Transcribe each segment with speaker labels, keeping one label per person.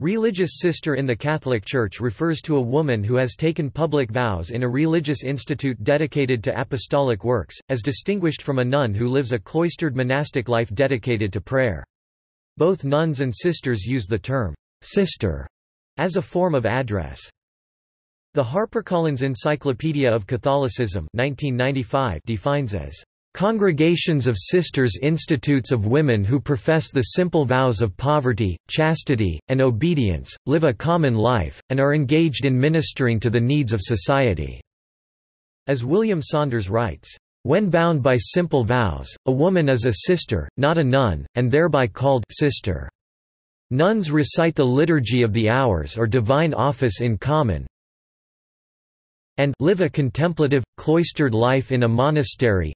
Speaker 1: Religious sister in the Catholic Church refers to a woman who has taken public vows in a religious institute dedicated to apostolic works, as distinguished from a nun who lives a cloistered monastic life dedicated to prayer. Both nuns and sisters use the term sister as a form of address. The HarperCollins Encyclopedia of Catholicism 1995 defines as Congregations of Sisters Institutes of women who profess the simple vows of poverty, chastity, and obedience, live a common life, and are engaged in ministering to the needs of society." As William Saunders writes, "...when bound by simple vows, a woman is a sister, not a nun, and thereby called sister. Nuns recite the Liturgy of the Hours or Divine Office in common, and live a contemplative, cloistered life in a monastery,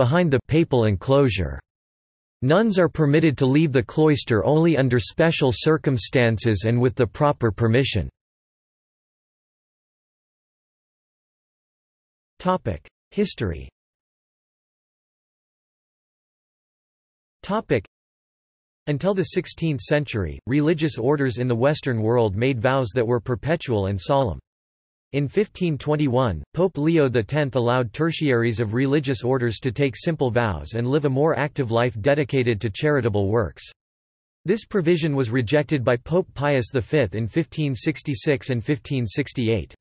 Speaker 1: behind the papal enclosure. Nuns are permitted to leave the cloister only under special circumstances and with the proper permission. History Until the 16th century, religious orders in the Western world made vows that were perpetual and solemn. In 1521, Pope Leo X allowed tertiaries of religious orders to take simple vows and live a more active life dedicated to charitable works. This provision was rejected by Pope Pius V in 1566 and 1568.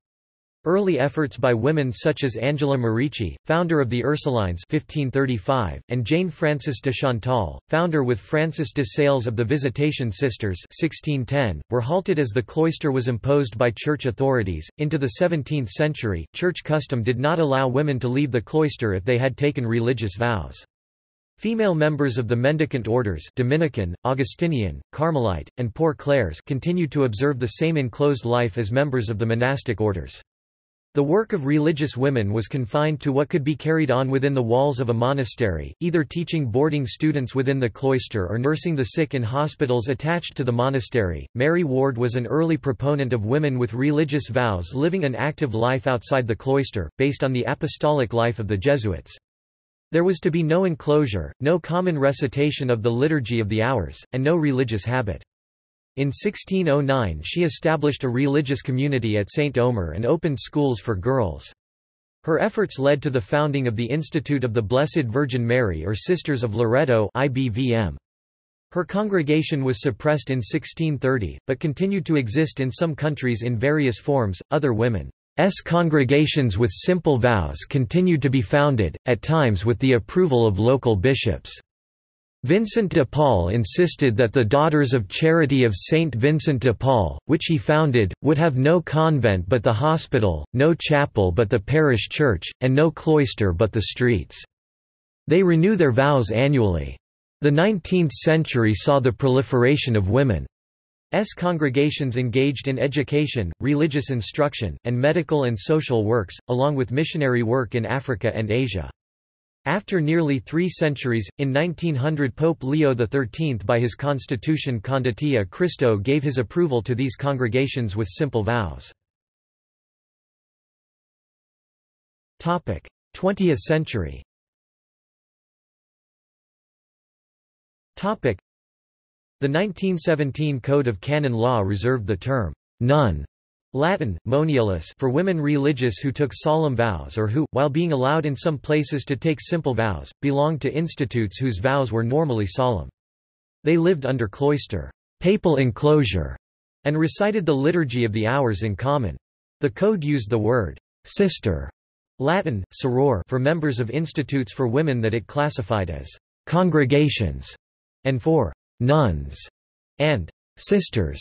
Speaker 1: Early efforts by women such as Angela Merici, founder of the Ursulines 1535, and Jane Frances de Chantal, founder with Francis de Sales of the Visitation Sisters 1610, were halted as the cloister was imposed by church authorities. Into the 17th century, church custom did not allow women to leave the cloister if they had taken religious vows. Female members of the mendicant orders Dominican, Augustinian, Carmelite, and Poor Clares continued to observe the same enclosed life as members of the monastic orders. The work of religious women was confined to what could be carried on within the walls of a monastery, either teaching boarding students within the cloister or nursing the sick in hospitals attached to the monastery. Mary Ward was an early proponent of women with religious vows living an active life outside the cloister, based on the apostolic life of the Jesuits. There was to be no enclosure, no common recitation of the Liturgy of the Hours, and no religious habit. In 1609 she established a religious community at St. Omer and opened schools for girls. Her efforts led to the founding of the Institute of the Blessed Virgin Mary or Sisters of Loreto IBVM. Her congregation was suppressed in 1630, but continued to exist in some countries in various forms. Other women's congregations with simple vows continued to be founded, at times with the approval of local bishops. Vincent de Paul insisted that the Daughters of Charity of Saint Vincent de Paul, which he founded, would have no convent but the hospital, no chapel but the parish church, and no cloister but the streets. They renew their vows annually. The 19th century saw the proliferation of women's congregations engaged in education, religious instruction, and medical and social works, along with missionary work in Africa and Asia. After nearly three centuries, in 1900 Pope Leo XIII by his constitution Conditae a Christo gave his approval to these congregations with simple vows. 20th century. The 1917 Code of Canon Law reserved the term nun Latin, moniales for women religious who took solemn vows or who, while being allowed in some places to take simple vows, belonged to institutes whose vows were normally solemn. They lived under cloister papal enclosure, and recited the Liturgy of the Hours in common. The code used the word sister Latin, soror for members of institutes for women that it classified as congregations, and for nuns and sisters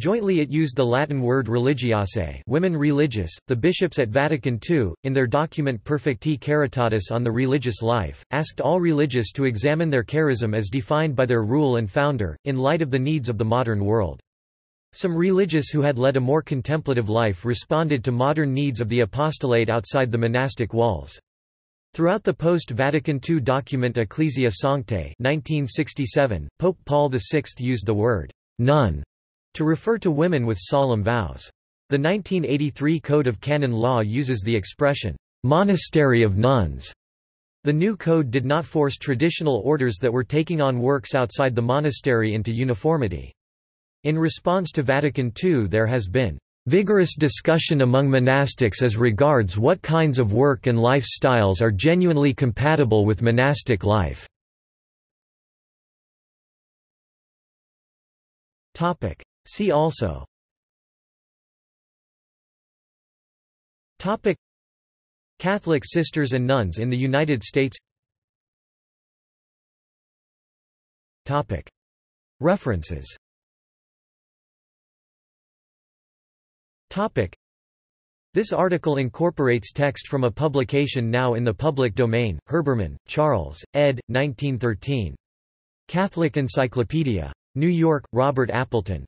Speaker 1: Jointly it used the Latin word religiosae women religious. The bishops at Vatican II, in their document Perfecti Caritatis on the religious life, asked all religious to examine their charism as defined by their rule and founder, in light of the needs of the modern world. Some religious who had led a more contemplative life responded to modern needs of the apostolate outside the monastic walls. Throughout the post-Vatican II document Ecclesia Sanctae 1967, Pope Paul VI used the word nun to refer to women with solemn vows. The 1983 Code of Canon Law uses the expression, monastery of nuns. The new code did not force traditional orders that were taking on works outside the monastery into uniformity. In response to Vatican II there has been vigorous discussion among monastics as regards what kinds of work and life styles are genuinely compatible with monastic life. See also Catholic sisters and nuns in the United States References This article incorporates text from a publication now in the public domain, Herbermann, Charles, ed. 1913. Catholic Encyclopedia. New York, Robert Appleton.